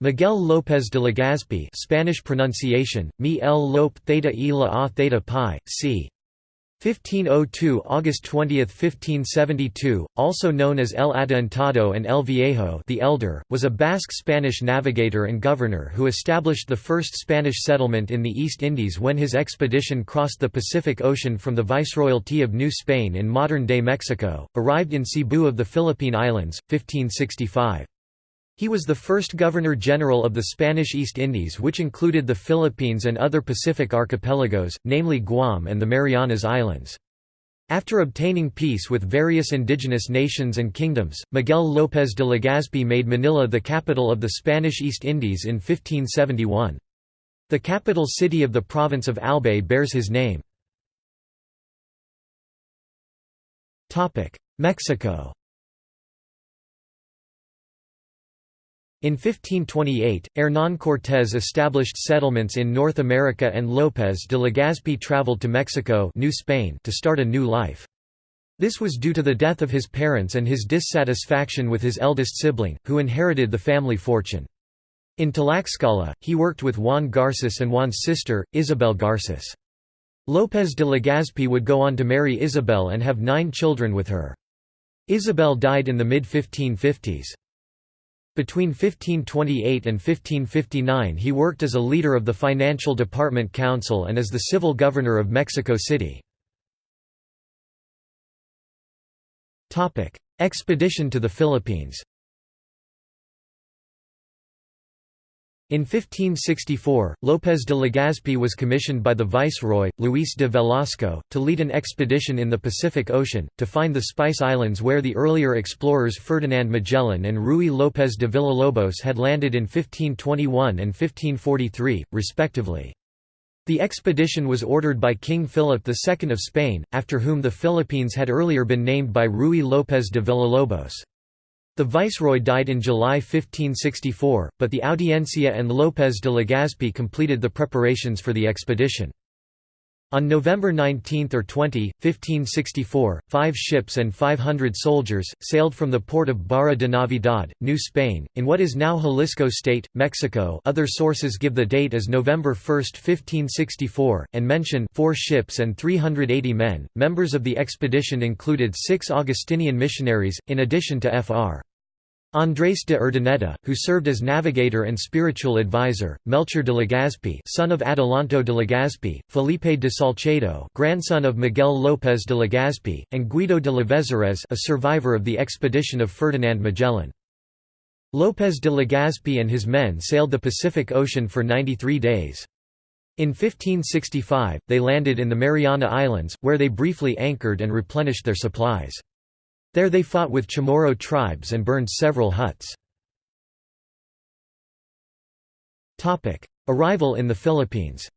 Miguel López de Legazpi Spanish pronunciation, Mi el Lope Theta e la A Theta Pi, c. 1502 August 20, 1572, also known as El Adelantado and El Viejo the Elder, was a Basque Spanish navigator and governor who established the first Spanish settlement in the East Indies when his expedition crossed the Pacific Ocean from the Viceroyalty of New Spain in modern-day Mexico, arrived in Cebu of the Philippine Islands, 1565. He was the first Governor-General of the Spanish East Indies which included the Philippines and other Pacific archipelagos, namely Guam and the Marianas Islands. After obtaining peace with various indigenous nations and kingdoms, Miguel López de Legazpi made Manila the capital of the Spanish East Indies in 1571. The capital city of the province of Albay bears his name. Mexico In 1528, Hernán Cortés established settlements in North America and López de Legazpi traveled to Mexico New Spain to start a new life. This was due to the death of his parents and his dissatisfaction with his eldest sibling, who inherited the family fortune. In Tlaxcala, he worked with Juan Garces and Juan's sister, Isabel Garces. López de Legazpi would go on to marry Isabel and have nine children with her. Isabel died in the mid-1550s. Between 1528 and 1559 he worked as a leader of the Financial Department Council and as the civil governor of Mexico City. Expedition to the Philippines In 1564, López de Legazpi was commissioned by the viceroy, Luis de Velasco, to lead an expedition in the Pacific Ocean, to find the Spice Islands where the earlier explorers Ferdinand Magellan and Ruy López de Villalobos had landed in 1521 and 1543, respectively. The expedition was ordered by King Philip II of Spain, after whom the Philippines had earlier been named by Ruy López de Villalobos. The viceroy died in July 1564, but the Audiencia and López de Legazpi completed the preparations for the expedition. On November 19 or 20, 1564, five ships and 500 soldiers, sailed from the port of Barra de Navidad, New Spain, in what is now Jalisco State, Mexico other sources give the date as November 1, 1564, and mention four ships and 380 men. Members of the expedition included six Augustinian missionaries, in addition to Fr. Andrés de Urdaneta, who served as navigator and spiritual advisor, Melchor de Legazpi son of Adelanto de Legazpi, Felipe de Salcedo grandson of Miguel López de Legazpi, and Guido de Lavezares a survivor of the expedition of Ferdinand Magellan. López de Legazpi and his men sailed the Pacific Ocean for 93 days. In 1565, they landed in the Mariana Islands, where they briefly anchored and replenished their supplies. There they fought with Chamorro tribes and burned several huts. Arrival in the Philippines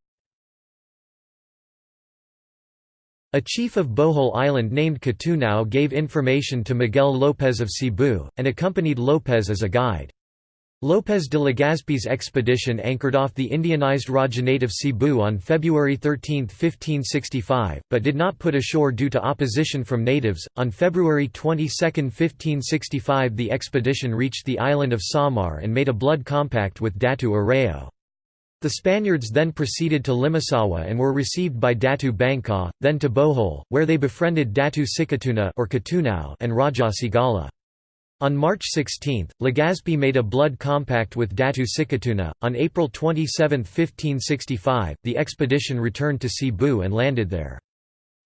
A chief of Bohol Island named Catunao gave information to Miguel López of Cebu, and accompanied López as a guide. López de Legazpi's expedition anchored off the Indianized Rajanate of Cebu on February 13, 1565, but did not put ashore due to opposition from natives. On February 22, 1565, the expedition reached the island of Samar and made a blood compact with Datu Areo. The Spaniards then proceeded to Limasawa and were received by Datu Bangka, then to Bohol, where they befriended Datu Sikatuna or Catunao and Raja Sigala. On March 16, Legazpi made a blood compact with Datu Sikatuna. On April 27, 1565, the expedition returned to Cebu and landed there.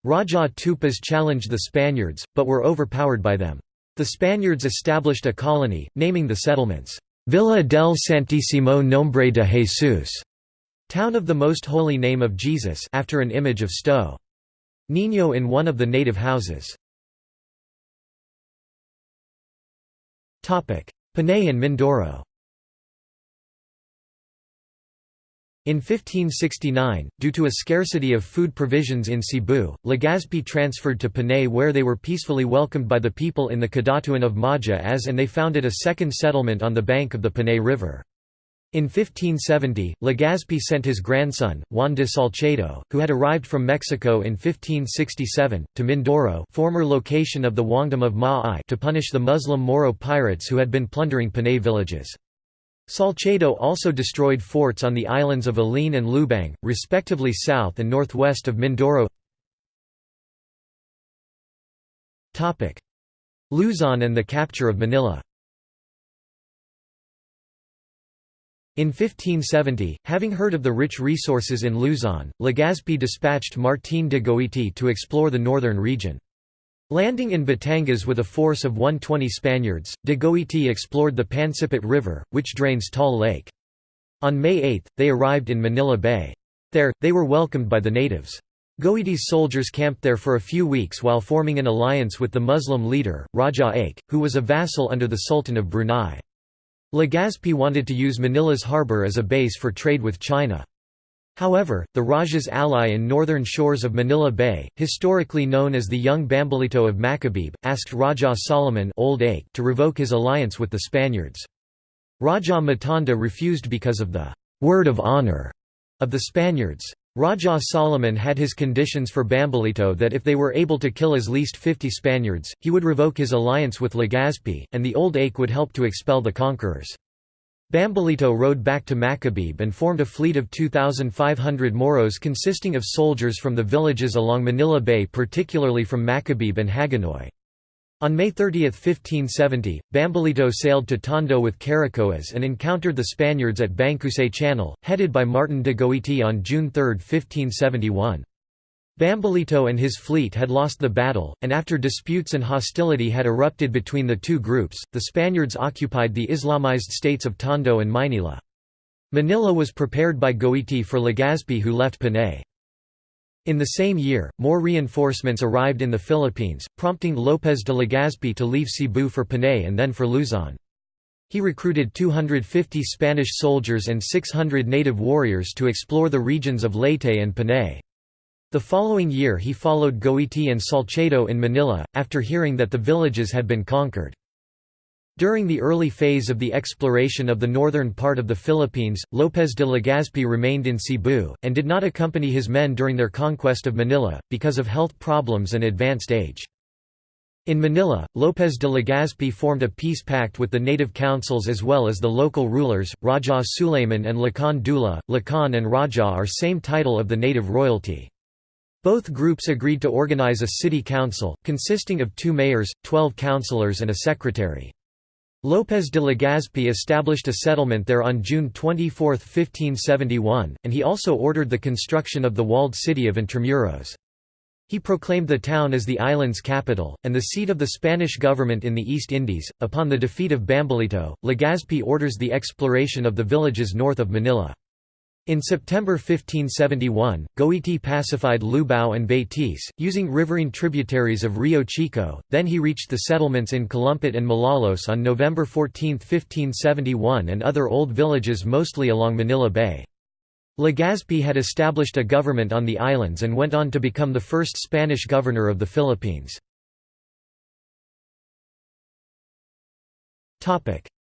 Raja Tupas challenged the Spaniards, but were overpowered by them. The Spaniards established a colony, naming the settlements, Villa del Santísimo Nombre de Jesús, town of the Most Holy Name of Jesus after an image of Sto. Niño in one of the native houses. Panay and Mindoro In 1569, due to a scarcity of food provisions in Cebu, Legazpi transferred to Panay where they were peacefully welcomed by the people in the Kadatuan of Madja-as and they founded a second settlement on the bank of the Panay River. In 1570, Legazpi sent his grandson, Juan de Salcedo, who had arrived from Mexico in 1567, to Mindoro former location of the Wangdom of Ma'ai to punish the Muslim Moro pirates who had been plundering Panay villages. Salcedo also destroyed forts on the islands of Ilin and Lubang, respectively south and northwest of Mindoro. Luzon and the capture of Manila In 1570, having heard of the rich resources in Luzon, Legazpi dispatched Martín de Goiti to explore the northern region. Landing in Batangas with a force of 120 Spaniards, de Goiti explored the Pansipit River, which drains Taal Lake. On May 8, they arrived in Manila Bay. There, they were welcomed by the natives. Goiti's soldiers camped there for a few weeks while forming an alliance with the Muslim leader, Raja Ake, who was a vassal under the Sultan of Brunei. Legazpi wanted to use Manila's harbour as a base for trade with China. However, the Raja's ally in northern shores of Manila Bay, historically known as the young Bambolito of Macabebe, asked Raja Solomon Old Ake to revoke his alliance with the Spaniards. Raja Matanda refused because of the «word of honor» of the Spaniards. Raja Solomon had his conditions for Bambolito that if they were able to kill as least 50 Spaniards, he would revoke his alliance with Legazpi, and the Old Ake would help to expel the conquerors. Bambolito rode back to Macabebe and formed a fleet of 2,500 Moros consisting of soldiers from the villages along Manila Bay particularly from Macabebe and Hagonoy. On May 30, 1570, Bambolito sailed to Tondo with Caracoas and encountered the Spaniards at Bangkusay Channel, headed by Martin de Goiti on June 3, 1571. Bambolito and his fleet had lost the battle, and after disputes and hostility had erupted between the two groups, the Spaniards occupied the Islamized states of Tondo and Maynila. Manila was prepared by Goiti for Legazpi who left Panay. In the same year, more reinforcements arrived in the Philippines, prompting López de Legazpi to leave Cebu for Panay and then for Luzon. He recruited 250 Spanish soldiers and 600 native warriors to explore the regions of Leyte and Panay. The following year he followed Goiti and Salcedo in Manila, after hearing that the villages had been conquered. During the early phase of the exploration of the northern part of the Philippines, López de Legazpi remained in Cebu, and did not accompany his men during their conquest of Manila, because of health problems and advanced age. In Manila, López de Legazpi formed a peace pact with the native councils as well as the local rulers, Raja Suleiman and Lakan Dula. Lakan and Raja are same title of the native royalty. Both groups agreed to organize a city council, consisting of two mayors, twelve councillors and a secretary. López de Legazpi established a settlement there on June 24, 1571, and he also ordered the construction of the walled city of Intramuros. He proclaimed the town as the island's capital, and the seat of the Spanish government in the East Indies. Upon the defeat of Bambolito, Legazpi orders the exploration of the villages north of Manila. In September 1571, Goiti pacified Lubao and Betis, using riverine tributaries of Rio Chico, then he reached the settlements in Calumpit and Malolos on November 14, 1571 and other old villages mostly along Manila Bay. Legazpi had established a government on the islands and went on to become the first Spanish governor of the Philippines.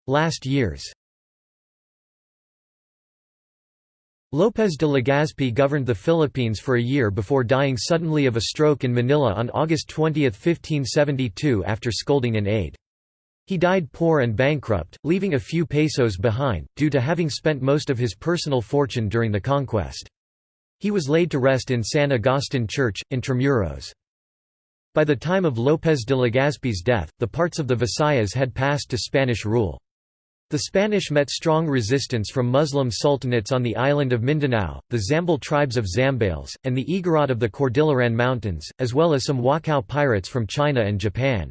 Last years López de Legazpi governed the Philippines for a year before dying suddenly of a stroke in Manila on August 20, 1572 after scolding an aide. He died poor and bankrupt, leaving a few pesos behind, due to having spent most of his personal fortune during the conquest. He was laid to rest in San Agustin Church, Intramuros. By the time of López de Legazpi's death, the parts of the Visayas had passed to Spanish rule. The Spanish met strong resistance from Muslim sultanates on the island of Mindanao, the Zambal tribes of Zambales, and the Igorot of the Cordilleran Mountains, as well as some Wokou pirates from China and Japan.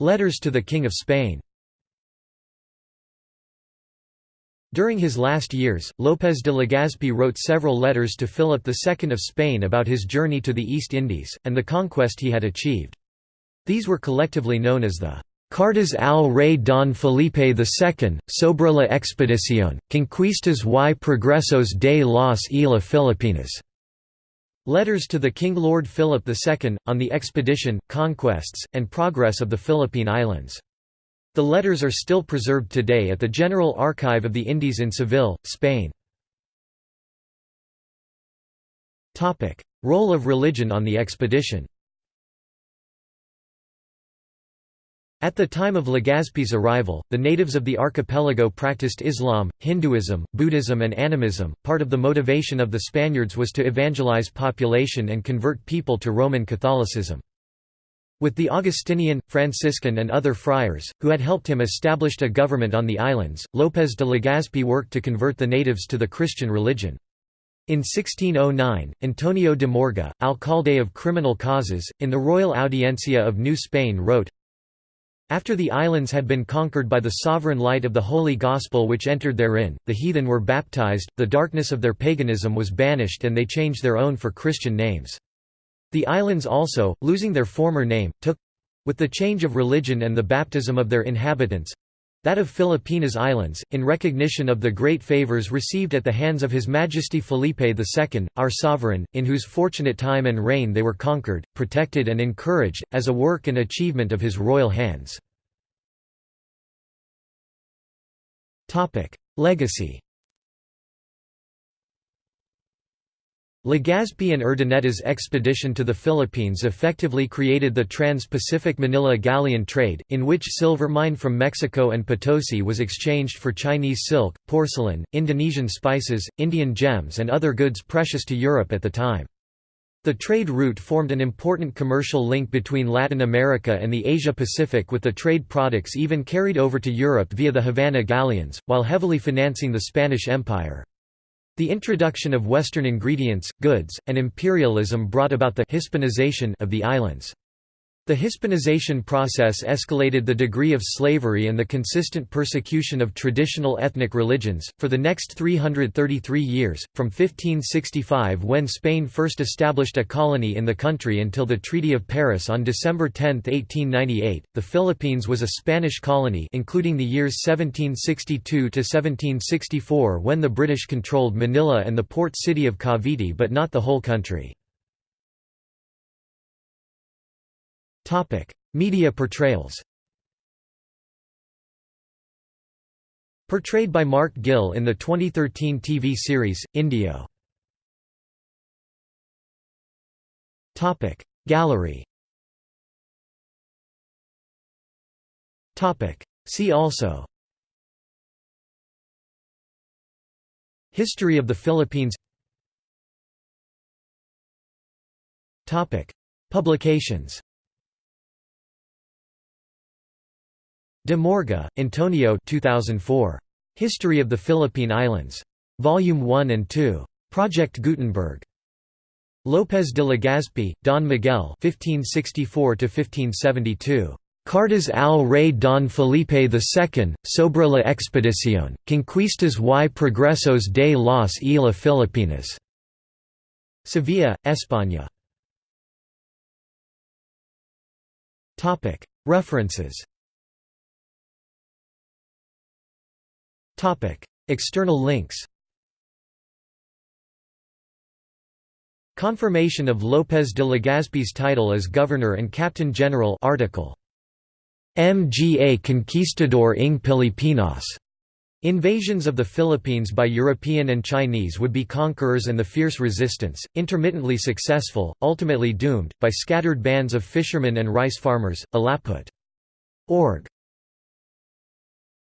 Letters to the King of Spain During his last years, López de Legazpi wrote several letters to Philip II of Spain about his journey to the East Indies, and the conquest he had achieved. These were collectively known as the Cartas al Rey Don Felipe II, sobre la expedición, conquistas y progresos de las Islas Filipinas. Letters to the King Lord Philip II, on the expedition, conquests, and progress of the Philippine Islands. The letters are still preserved today at the General Archive of the Indies in Seville, Spain. Role of religion on the expedition At the time of Legazpi's arrival, the natives of the archipelago practiced Islam, Hinduism, Buddhism and animism. Part of the motivation of the Spaniards was to evangelize population and convert people to Roman Catholicism. With the Augustinian, Franciscan and other friars, who had helped him establish a government on the islands, López de Legazpi worked to convert the natives to the Christian religion. In 1609, Antonio de Morga, alcalde of criminal causes, in the Royal Audiencia of New Spain wrote, after the islands had been conquered by the sovereign light of the Holy Gospel which entered therein, the heathen were baptized, the darkness of their paganism was banished and they changed their own for Christian names. The islands also, losing their former name, took—with the change of religion and the baptism of their inhabitants, that of Filipinas Islands, in recognition of the great favours received at the hands of His Majesty Felipe II, our sovereign, in whose fortunate time and reign they were conquered, protected and encouraged, as a work and achievement of his royal hands. Legacy Legazpi and Urdaneta's expedition to the Philippines effectively created the Trans-Pacific Manila galleon trade, in which silver mined from Mexico and Potosi was exchanged for Chinese silk, porcelain, Indonesian spices, Indian gems and other goods precious to Europe at the time. The trade route formed an important commercial link between Latin America and the Asia-Pacific with the trade products even carried over to Europe via the Havana galleons, while heavily financing the Spanish Empire. The introduction of Western ingredients, goods, and imperialism brought about the Hispanization of the islands. The Hispanization process escalated the degree of slavery and the consistent persecution of traditional ethnic religions, for the next 333 years, from 1565 when Spain first established a colony in the country until the Treaty of Paris on December 10, 1898. The Philippines was a Spanish colony including the years 1762–1764 when the British controlled Manila and the port city of Cavite but not the whole country. Topic: Media portrayals. Portrayed by Mark Gil in the 2013 TV series Indio. Topic: Gallery. Topic: See also. History of the Philippines. Topic: Publications. De Morga, Antonio 2004. History of the Philippine Islands. Volume 1 and 2. Project Gutenberg. López de Legazpi, Don Miguel 1564–1572. Cartas al rey Don Felipe II, sobre la expedición, conquistas y progresos de las Islas Filipinas. Sevilla, España. References External links Confirmation of López de Legazpi's title as Governor and Captain General article. Mga Conquistador ng Pilipinas. Invasions of the Philippines by European and Chinese would-be conquerors and the fierce resistance, intermittently successful, ultimately doomed, by scattered bands of fishermen and rice farmers, Alaput. Org.